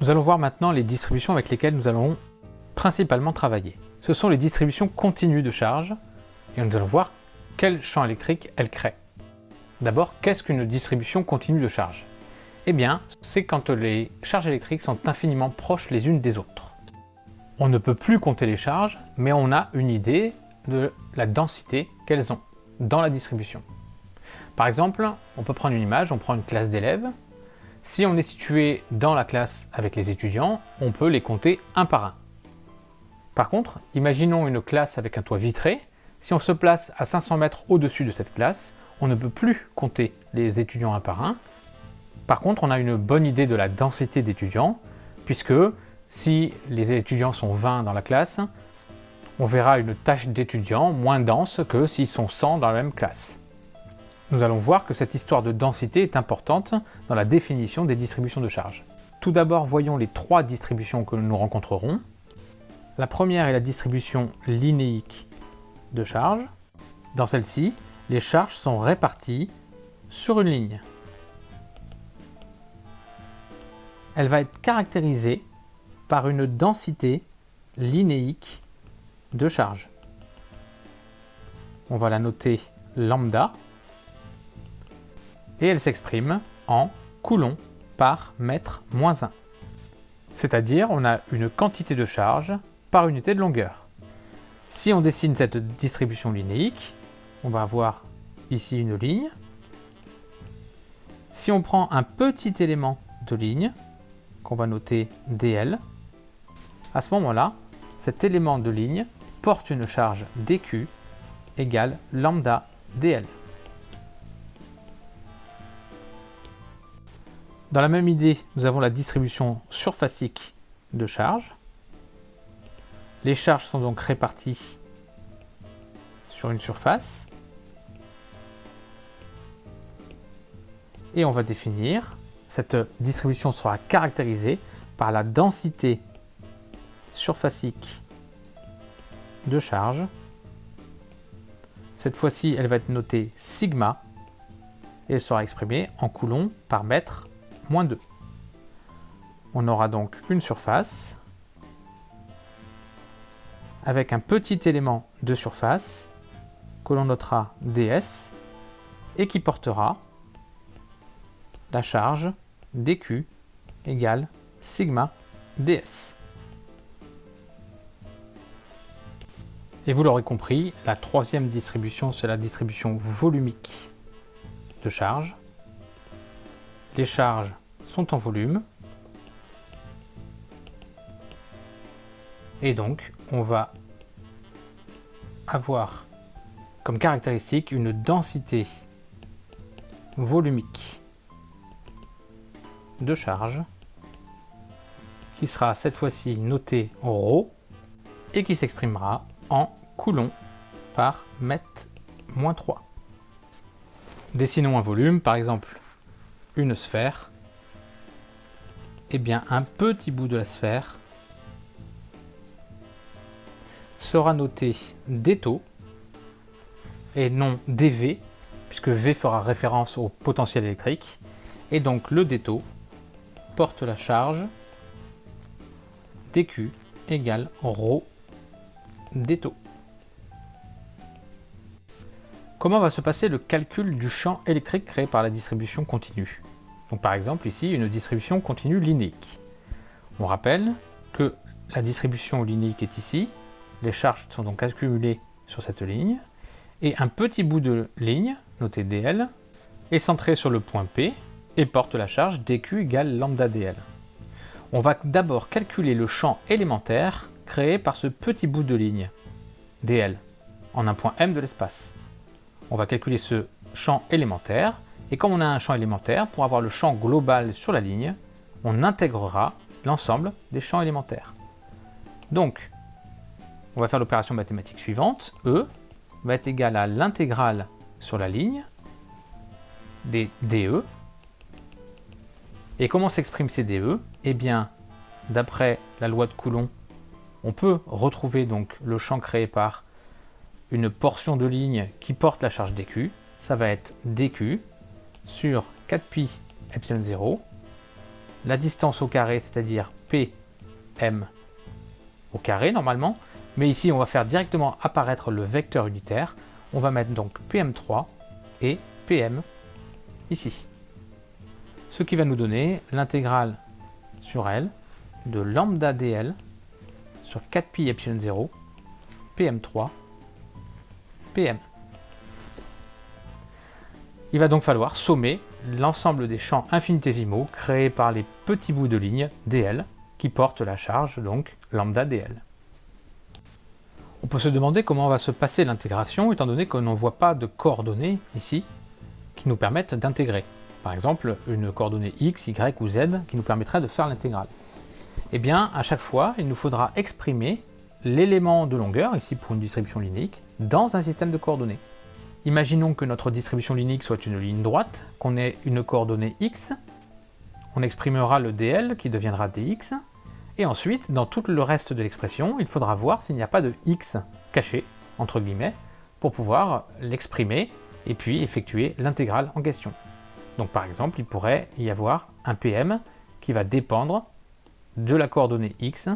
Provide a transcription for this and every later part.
Nous allons voir maintenant les distributions avec lesquelles nous allons principalement travailler. Ce sont les distributions continues de charge et nous allons voir quel champ électrique elles créent. D'abord, qu'est-ce qu'une distribution continue de charge? Eh bien, c'est quand les charges électriques sont infiniment proches les unes des autres. On ne peut plus compter les charges, mais on a une idée de la densité qu'elles ont dans la distribution. Par exemple, on peut prendre une image, on prend une classe d'élèves, si on est situé dans la classe avec les étudiants, on peut les compter un par un. Par contre, imaginons une classe avec un toit vitré. Si on se place à 500 mètres au-dessus de cette classe, on ne peut plus compter les étudiants un par un. Par contre, on a une bonne idée de la densité d'étudiants, puisque si les étudiants sont 20 dans la classe, on verra une tâche d'étudiants moins dense que s'ils sont 100 dans la même classe. Nous allons voir que cette histoire de densité est importante dans la définition des distributions de charge. Tout d'abord, voyons les trois distributions que nous rencontrerons. La première est la distribution linéique de charge. Dans celle-ci, les charges sont réparties sur une ligne. Elle va être caractérisée par une densité linéique de charge. On va la noter lambda et elle s'exprime en coulomb par mètre moins 1. C'est-à-dire on a une quantité de charge par unité de longueur. Si on dessine cette distribution linéique, on va avoir ici une ligne. Si on prend un petit élément de ligne, qu'on va noter DL, à ce moment-là, cet élément de ligne porte une charge dQ égale lambda dl. Dans la même idée, nous avons la distribution surfacique de charge. Les charges sont donc réparties sur une surface. Et on va définir, cette distribution sera caractérisée par la densité surfacique de charge. Cette fois-ci, elle va être notée sigma et elle sera exprimée en coulomb par mètre moins 2. On aura donc une surface avec un petit élément de surface que l'on notera ds et qui portera la charge dq égale sigma ds. Et vous l'aurez compris, la troisième distribution, c'est la distribution volumique de charge. Les charges sont en volume. Et donc, on va avoir comme caractéristique une densité volumique de charge qui sera cette fois-ci notée en ρ et qui s'exprimera en coulomb par mètre moins 3. Dessinons un volume, par exemple une sphère, eh bien un petit bout de la sphère sera noté d'étau et non dV, puisque V fera référence au potentiel électrique. Et donc le détau porte la charge dQ égale ρ d'étau. Comment va se passer le calcul du champ électrique créé par la distribution continue? Par exemple ici une distribution continue linéique. On rappelle que la distribution linéique est ici, les charges sont donc accumulées sur cette ligne, et un petit bout de ligne, noté dl, est centré sur le point P et porte la charge dq égale lambda dl. On va d'abord calculer le champ élémentaire créé par ce petit bout de ligne, dl, en un point m de l'espace on va calculer ce champ élémentaire. Et comme on a un champ élémentaire, pour avoir le champ global sur la ligne, on intégrera l'ensemble des champs élémentaires. Donc, on va faire l'opération mathématique suivante. E va être égal à l'intégrale sur la ligne des DE. Et comment s'expriment ces DE Eh bien, d'après la loi de Coulomb, on peut retrouver donc le champ créé par une portion de ligne qui porte la charge dq, ça va être dq sur 4pi epsilon 0 la distance au carré, c'est-à-dire PM au carré normalement, mais ici on va faire directement apparaître le vecteur unitaire. On va mettre donc PM3 et PM ici. Ce qui va nous donner l'intégrale sur L de lambda dl sur 4pi epsilon 0 PM3 PM. Il va donc falloir sommer l'ensemble des champs infinitésimaux créés par les petits bouts de ligne dl qui portent la charge, donc lambda dl. On peut se demander comment va se passer l'intégration étant donné qu'on n'en voit pas de coordonnées ici qui nous permettent d'intégrer. Par exemple, une coordonnée x, y ou z qui nous permettrait de faire l'intégrale. Eh bien, à chaque fois, il nous faudra exprimer l'élément de longueur, ici pour une distribution linéique, dans un système de coordonnées. Imaginons que notre distribution linéique soit une ligne droite, qu'on ait une coordonnée x, on exprimera le dl qui deviendra dx, et ensuite, dans tout le reste de l'expression, il faudra voir s'il n'y a pas de x caché, entre guillemets, pour pouvoir l'exprimer et puis effectuer l'intégrale en question. Donc par exemple, il pourrait y avoir un PM qui va dépendre de la coordonnée x,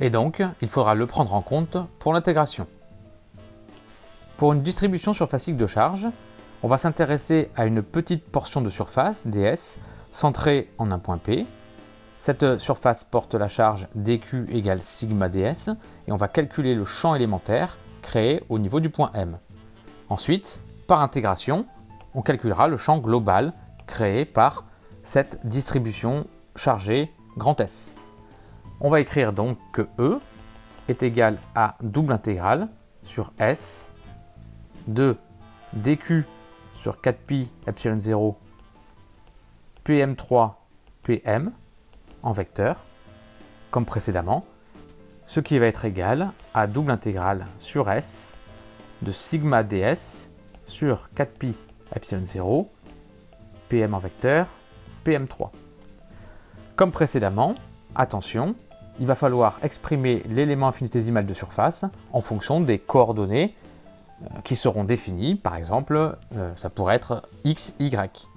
et donc il faudra le prendre en compte pour l'intégration. Pour une distribution surfacique de charge, on va s'intéresser à une petite portion de surface, ds, centrée en un point P. Cette surface porte la charge dq égale sigma ds, et on va calculer le champ élémentaire créé au niveau du point M. Ensuite, par intégration, on calculera le champ global créé par cette distribution chargée grand S. On va écrire donc que E est égal à double intégrale sur S de dq sur 4pi epsilon 0 pm3 pm en vecteur, comme précédemment, ce qui va être égal à double intégrale sur S de sigma ds sur 4pi epsilon 0 pm en vecteur pm3. Comme précédemment, attention, il va falloir exprimer l'élément infinitésimal de surface en fonction des coordonnées qui seront définies. Par exemple, euh, ça pourrait être x, y,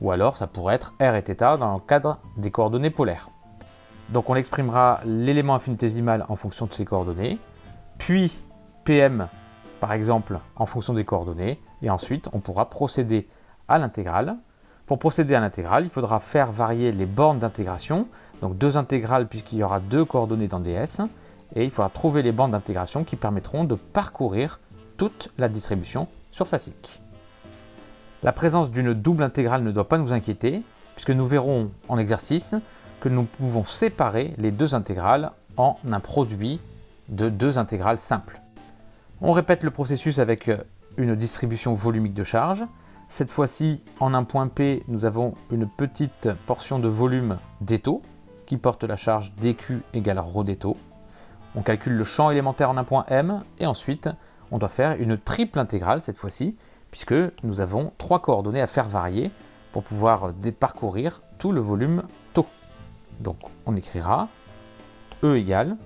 ou alors ça pourrait être r et θ dans le cadre des coordonnées polaires. Donc on exprimera l'élément infinitésimal en fonction de ces coordonnées, puis pm par exemple en fonction des coordonnées, et ensuite on pourra procéder à l'intégrale. Pour procéder à l'intégrale, il faudra faire varier les bornes d'intégration, donc deux intégrales puisqu'il y aura deux coordonnées dans ds, et il faudra trouver les bornes d'intégration qui permettront de parcourir toute la distribution surfacique. La présence d'une double intégrale ne doit pas nous inquiéter, puisque nous verrons en exercice que nous pouvons séparer les deux intégrales en un produit de deux intégrales simples. On répète le processus avec une distribution volumique de charge. Cette fois-ci, en un point P, nous avons une petite portion de volume d'étau qui porte la charge dq égale ρ d'étau. On calcule le champ élémentaire en un point M et ensuite on doit faire une triple intégrale cette fois-ci puisque nous avons trois coordonnées à faire varier pour pouvoir parcourir tout le volume tau. Donc on écrira E égale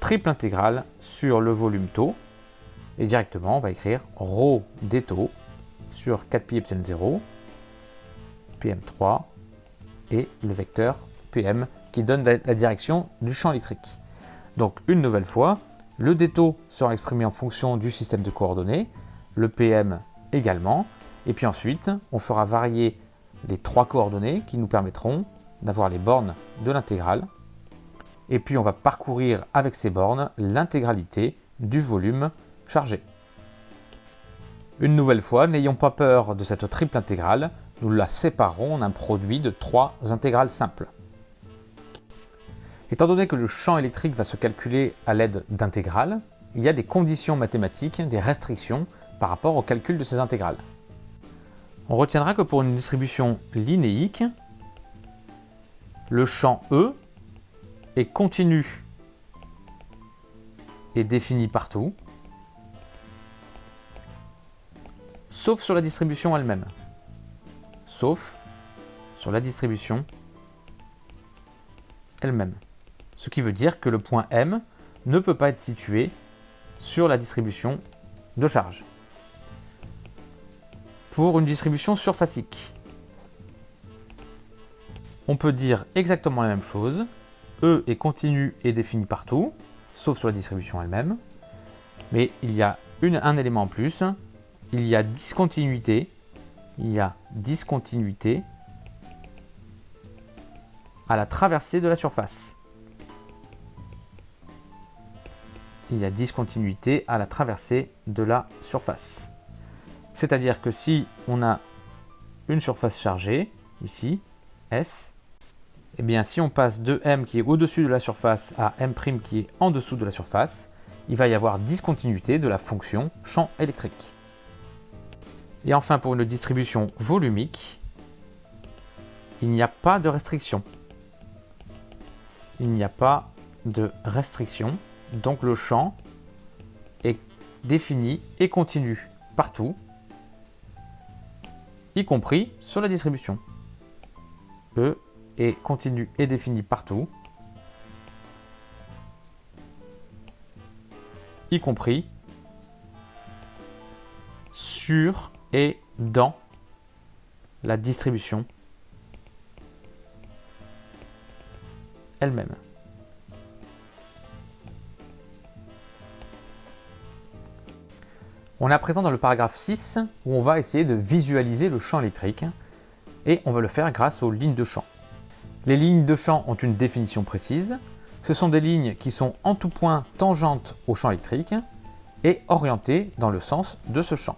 triple intégrale sur le volume tau et directement on va écrire ρ des taux sur 4pi epsilon 0 pm3 et le vecteur pm qui donne la direction du champ électrique. Donc une nouvelle fois, le détaux sera exprimé en fonction du système de coordonnées, le PM également, et puis ensuite on fera varier les trois coordonnées qui nous permettront d'avoir les bornes de l'intégrale, et puis on va parcourir avec ces bornes l'intégralité du volume chargé. Une nouvelle fois, n'ayons pas peur de cette triple intégrale, nous la séparons en un produit de trois intégrales simples. Étant donné que le champ électrique va se calculer à l'aide d'intégrales, il y a des conditions mathématiques, des restrictions par rapport au calcul de ces intégrales. On retiendra que pour une distribution linéique, le champ E est continu et défini partout, sauf sur la distribution elle-même. Sauf sur la distribution elle-même ce qui veut dire que le point M ne peut pas être situé sur la distribution de charge. Pour une distribution surfacique, on peut dire exactement la même chose. E est continu et défini partout, sauf sur la distribution elle-même. Mais il y a un élément en plus, il y a discontinuité, il y a discontinuité à la traversée de la surface. Il y a discontinuité à la traversée de la surface. C'est-à-dire que si on a une surface chargée, ici, S, et eh bien si on passe de M qui est au-dessus de la surface à M' qui est en dessous de la surface, il va y avoir discontinuité de la fonction champ électrique. Et enfin pour une distribution volumique, il n'y a pas de restriction. Il n'y a pas de restriction, donc le champ est défini et continu partout, y compris sur la distribution. E est continu et défini partout, y compris sur et dans la distribution elle-même. On est à présent dans le paragraphe 6 où on va essayer de visualiser le champ électrique et on va le faire grâce aux lignes de champ. Les lignes de champ ont une définition précise. Ce sont des lignes qui sont en tout point tangentes au champ électrique et orientées dans le sens de ce champ.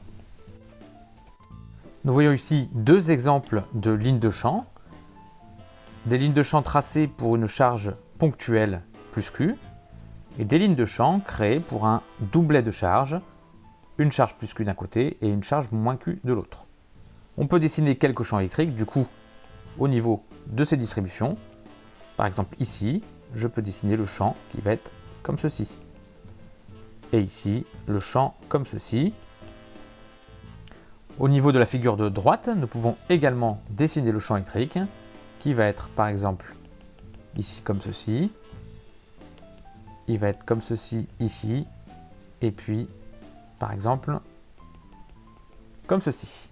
Nous voyons ici deux exemples de lignes de champ. Des lignes de champ tracées pour une charge ponctuelle plus Q et des lignes de champ créées pour un doublet de charge, une charge plus Q d'un côté et une charge moins Q de l'autre. On peut dessiner quelques champs électriques du coup au niveau de ces distributions. Par exemple ici, je peux dessiner le champ qui va être comme ceci. Et ici, le champ comme ceci. Au niveau de la figure de droite, nous pouvons également dessiner le champ électrique qui va être par exemple ici comme ceci. Il va être comme ceci ici. Et puis, par exemple, comme ceci.